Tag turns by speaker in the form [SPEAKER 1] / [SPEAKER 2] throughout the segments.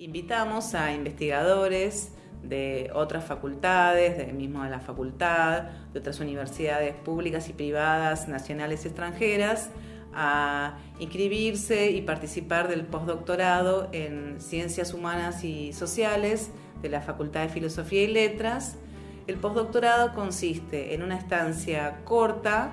[SPEAKER 1] Invitamos a investigadores de otras facultades, de mismo de la facultad, de otras universidades públicas y privadas, nacionales y extranjeras, a inscribirse y participar del postdoctorado en Ciencias Humanas y Sociales de la Facultad de Filosofía y Letras. El postdoctorado consiste en una estancia corta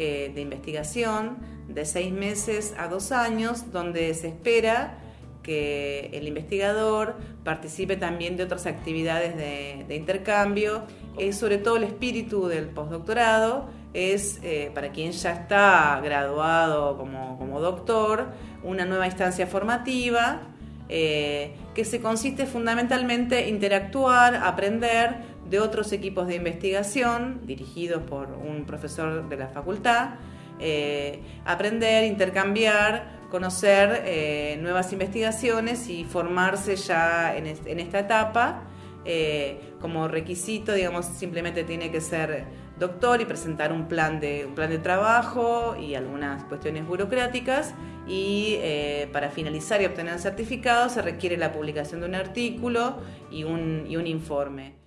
[SPEAKER 1] eh, de investigación de seis meses a dos años, donde se espera que el investigador participe también de otras actividades de, intercambio. Es sobre todo el espíritu del postdoctorado, es eh, para quien ya está graduado como, doctor, una nueva instancia formativa eh, que se consiste fundamentalmente en interactuar, aprender de otros equipos de investigación dirigidos por un profesor de la facultad, eh, aprender, intercambiar, conocer eh, nuevas investigaciones y formarse ya en, esta etapa. Eh, como requisito, digamos, simplemente tiene que ser doctor y presentar un plan de, un plan de trabajo y algunas cuestiones burocráticas. Y para finalizar y obtener el certificado se requiere la publicación de un artículo y un informe.